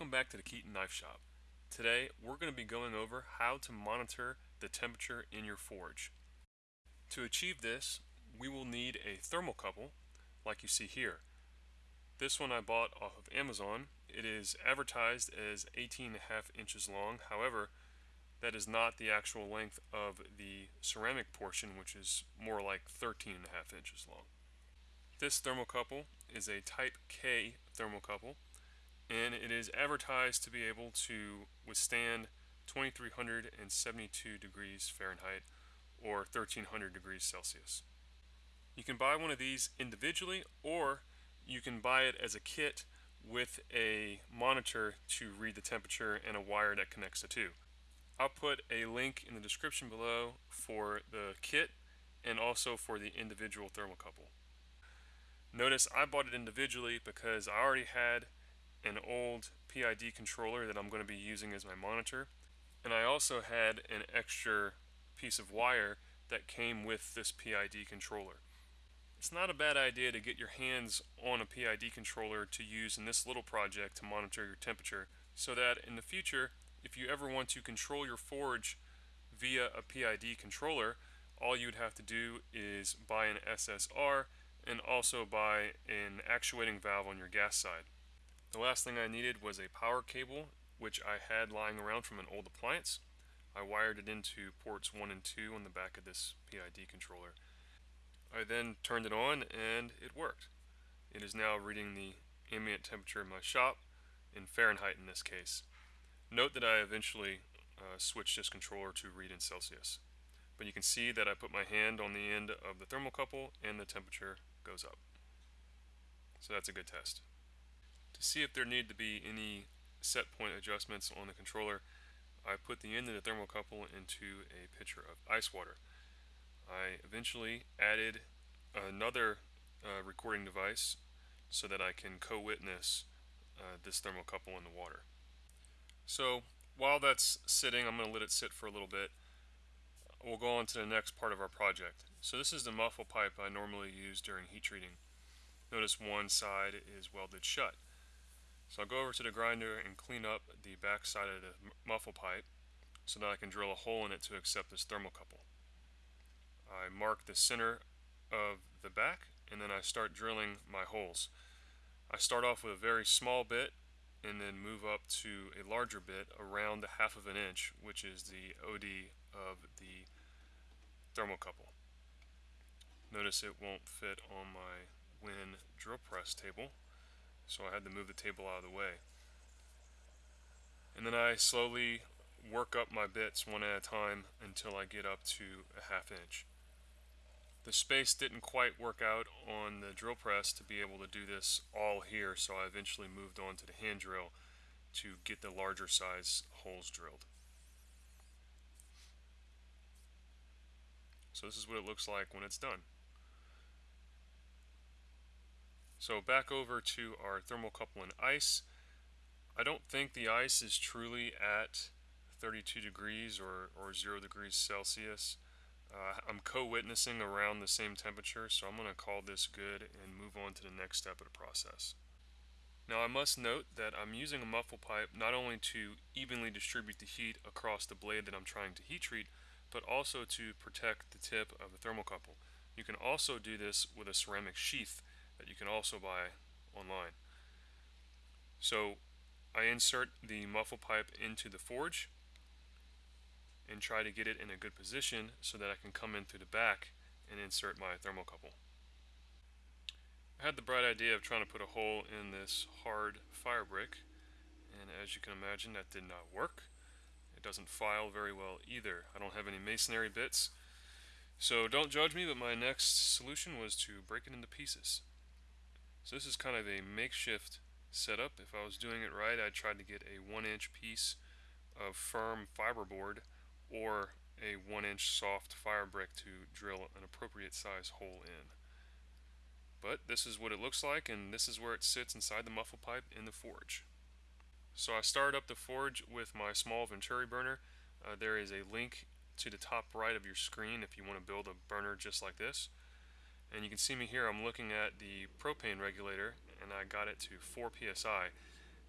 Welcome back to the Keaton Knife Shop. Today we're going to be going over how to monitor the temperature in your forge. To achieve this we will need a thermocouple like you see here. This one I bought off of Amazon. It is advertised as 18.5 inches long. However, that is not the actual length of the ceramic portion which is more like 13.5 inches long. This thermocouple is a type K thermocouple and it is advertised to be able to withstand 2372 degrees Fahrenheit or 1300 degrees Celsius. You can buy one of these individually or you can buy it as a kit with a monitor to read the temperature and a wire that connects the two. I'll put a link in the description below for the kit and also for the individual thermocouple. Notice I bought it individually because I already had an old PID controller that I'm going to be using as my monitor. And I also had an extra piece of wire that came with this PID controller. It's not a bad idea to get your hands on a PID controller to use in this little project to monitor your temperature so that in the future, if you ever want to control your forge via a PID controller, all you would have to do is buy an SSR and also buy an actuating valve on your gas side. The last thing I needed was a power cable, which I had lying around from an old appliance. I wired it into ports 1 and 2 on the back of this PID controller. I then turned it on and it worked. It is now reading the ambient temperature in my shop, in Fahrenheit in this case. Note that I eventually uh, switched this controller to read in Celsius. But you can see that I put my hand on the end of the thermocouple and the temperature goes up. So that's a good test. To see if there need to be any set point adjustments on the controller, I put the end of the thermocouple into a pitcher of ice water. I eventually added another uh, recording device so that I can co-witness uh, this thermocouple in the water. So while that's sitting, I'm going to let it sit for a little bit. We'll go on to the next part of our project. So this is the muffle pipe I normally use during heat treating. Notice one side is welded shut. So I'll go over to the grinder and clean up the back side of the muffle pipe so that I can drill a hole in it to accept this thermocouple. I mark the center of the back and then I start drilling my holes. I start off with a very small bit and then move up to a larger bit around the half of an inch which is the OD of the thermocouple. Notice it won't fit on my WEN drill press table so I had to move the table out of the way. And then I slowly work up my bits one at a time until I get up to a half inch. The space didn't quite work out on the drill press to be able to do this all here, so I eventually moved on to the hand drill to get the larger size holes drilled. So this is what it looks like when it's done. So back over to our thermocouple and ice. I don't think the ice is truly at 32 degrees or, or 0 degrees Celsius. Uh, I'm co-witnessing around the same temperature, so I'm going to call this good and move on to the next step of the process. Now I must note that I'm using a muffle pipe not only to evenly distribute the heat across the blade that I'm trying to heat treat, but also to protect the tip of the thermocouple. You can also do this with a ceramic sheath that you can also buy online. So I insert the muffle pipe into the forge and try to get it in a good position so that I can come in through the back and insert my thermocouple. I had the bright idea of trying to put a hole in this hard fire brick and as you can imagine that did not work. It doesn't file very well either. I don't have any masonry bits so don't judge me but my next solution was to break it into pieces. So this is kind of a makeshift setup. If I was doing it right, I'd try to get a one inch piece of firm fiberboard or a one inch soft fire brick to drill an appropriate size hole in. But this is what it looks like and this is where it sits inside the muffle pipe in the forge. So I started up the forge with my small Venturi burner. Uh, there is a link to the top right of your screen if you want to build a burner just like this. And you can see me here, I'm looking at the propane regulator and I got it to 4 psi.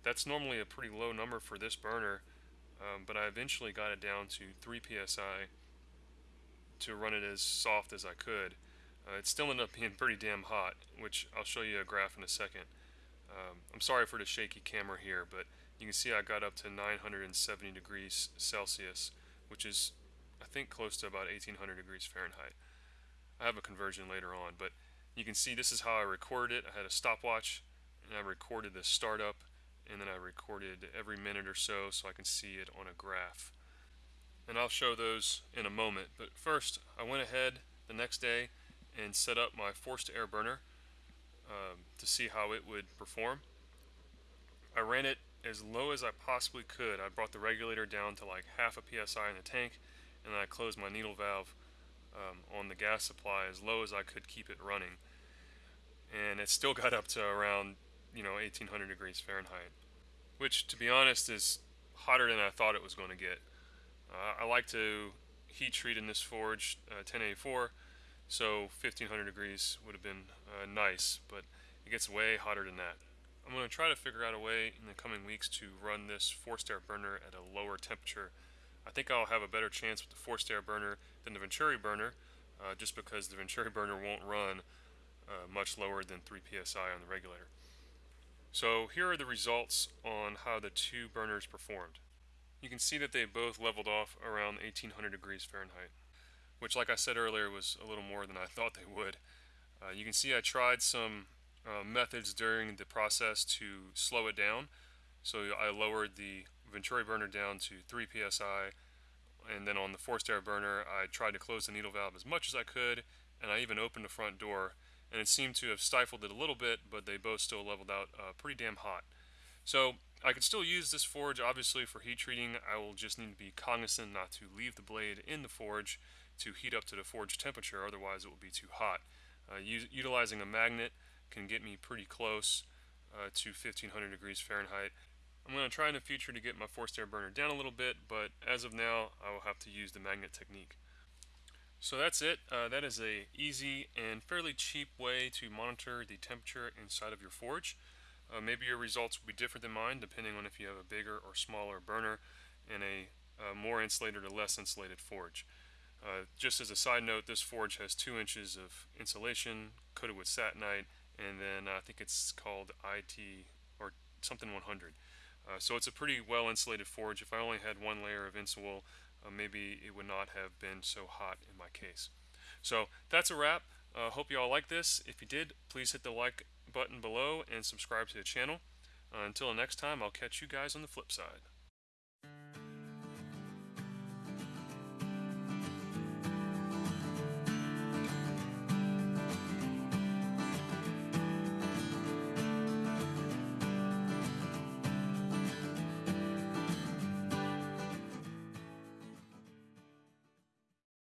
that's normally a pretty low number for this burner, um, but I eventually got it down to 3 psi to run it as soft as I could. Uh, it still ended up being pretty damn hot, which I'll show you a graph in a second. Um, I'm sorry for the shaky camera here, but you can see I got up to 970 degrees Celsius, which is I think close to about 1800 degrees Fahrenheit. I have a conversion later on, but you can see this is how I recorded it. I had a stopwatch and I recorded the startup and then I recorded every minute or so so I can see it on a graph. And I'll show those in a moment, but first I went ahead the next day and set up my forced air burner um, to see how it would perform. I ran it as low as I possibly could. I brought the regulator down to like half a psi in the tank and then I closed my needle valve um, on the gas supply as low as I could keep it running. And it still got up to around, you know, 1800 degrees Fahrenheit, which to be honest is hotter than I thought it was going to get. Uh, I like to heat treat in this forge uh, 1084, so 1500 degrees would have been uh, nice, but it gets way hotter than that. I'm going to try to figure out a way in the coming weeks to run this forced air burner at a lower temperature I think I'll have a better chance with the forced air burner than the Venturi burner, uh, just because the Venturi burner won't run uh, much lower than 3 psi on the regulator. So here are the results on how the two burners performed. You can see that they both leveled off around 1800 degrees Fahrenheit, which like I said earlier was a little more than I thought they would. Uh, you can see I tried some uh, methods during the process to slow it down. So I lowered the Venturi burner down to 3 psi and then on the forced air burner I tried to close the needle valve as much as I could and I even opened the front door and it seemed to have stifled it a little bit but they both still leveled out uh, pretty damn hot. So I could still use this forge obviously for heat treating. I will just need to be cognizant not to leave the blade in the forge to heat up to the forge temperature otherwise it will be too hot. Uh, utilizing a magnet can get me pretty close uh, to 1500 degrees Fahrenheit I'm going to try in the future to get my forced air burner down a little bit, but as of now, I will have to use the magnet technique. So that's it. Uh, that is a easy and fairly cheap way to monitor the temperature inside of your forge. Uh, maybe your results will be different than mine, depending on if you have a bigger or smaller burner and a uh, more insulated or less insulated forge. Uh, just as a side note, this forge has two inches of insulation coated with Satanite, and then I think it's called IT or something 100. Uh, so it's a pretty well insulated forge. If I only had one layer of insul, uh, maybe it would not have been so hot in my case. So that's a wrap. Uh, hope you all like this. If you did, please hit the like button below and subscribe to the channel. Uh, until next time, I'll catch you guys on the flip side.